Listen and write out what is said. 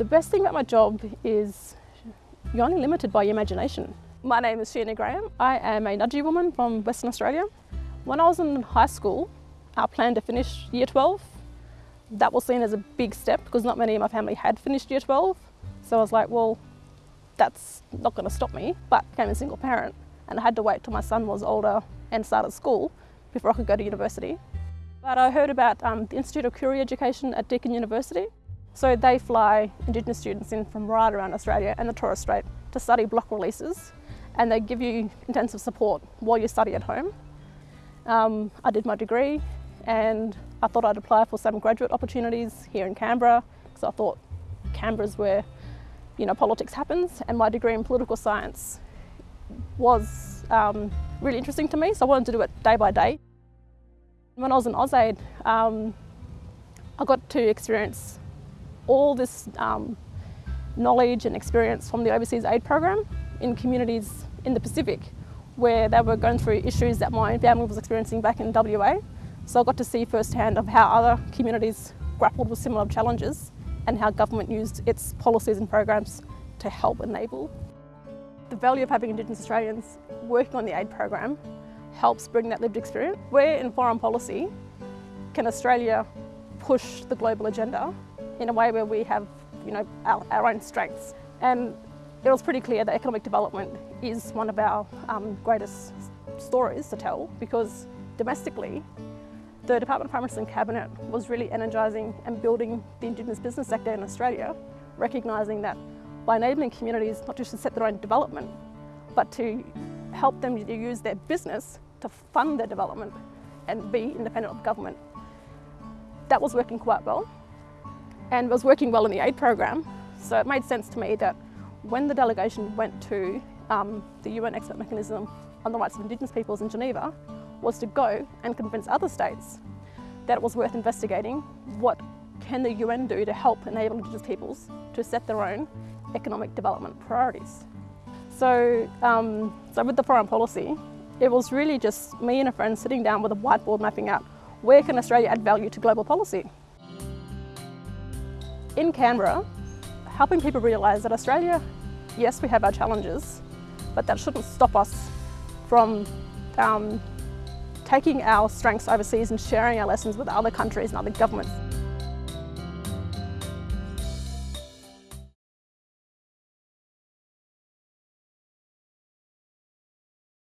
The best thing about my job is you're only limited by your imagination. My name is Sheena Graham. I am a Nudgee woman from Western Australia. When I was in high school, I planned to finish year 12. That was seen as a big step because not many of my family had finished year 12. So I was like, well, that's not going to stop me. But I became a single parent and I had to wait till my son was older and started school before I could go to university. But I heard about um, the Institute of Koori Education at Deakin University so they fly Indigenous students in from right around Australia and the Torres Strait to study block releases and they give you intensive support while you study at home. Um, I did my degree and I thought I'd apply for some graduate opportunities here in Canberra because I thought Canberra's where you know, politics happens and my degree in political science was um, really interesting to me so I wanted to do it day by day. When I was in AusAid, um, I got to experience all this um, knowledge and experience from the Overseas Aid Program in communities in the Pacific where they were going through issues that my family was experiencing back in WA. So I got to see firsthand of how other communities grappled with similar challenges and how government used its policies and programs to help enable. The value of having Indigenous Australians working on the aid program helps bring that lived experience. Where in foreign policy can Australia push the global agenda in a way where we have you know, our, our own strengths. And it was pretty clear that economic development is one of our um, greatest stories to tell because domestically, the Department of Minister and Cabinet was really energising and building the Indigenous business sector in Australia, recognising that by enabling communities not just to set their own development, but to help them to use their business to fund their development and be independent of government. That was working quite well and was working well in the aid program. So it made sense to me that when the delegation went to um, the UN expert mechanism on the rights of Indigenous peoples in Geneva was to go and convince other states that it was worth investigating what can the UN do to help enable Indigenous peoples to set their own economic development priorities. So, um, so with the foreign policy, it was really just me and a friend sitting down with a whiteboard mapping out where can Australia add value to global policy in Canberra, helping people realise that Australia, yes, we have our challenges, but that shouldn't stop us from um, taking our strengths overseas and sharing our lessons with other countries and other governments.